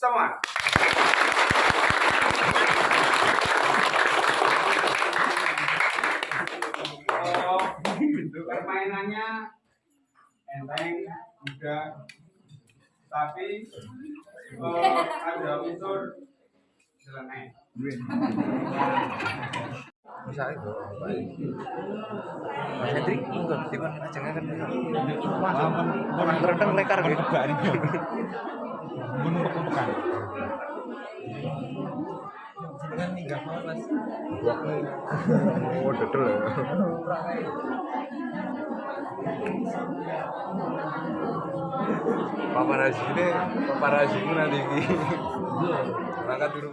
semua. Oh, permainannya enteng, mudah, tapi eh, ada unsur nyeleneh. bisa itu. Mas Hendrik enggak di mana aja kan orang terendam lekar gitu gunung pekan oh dodol ya. Paparazzi ini paparazzi nanti. Iki berangkat dulu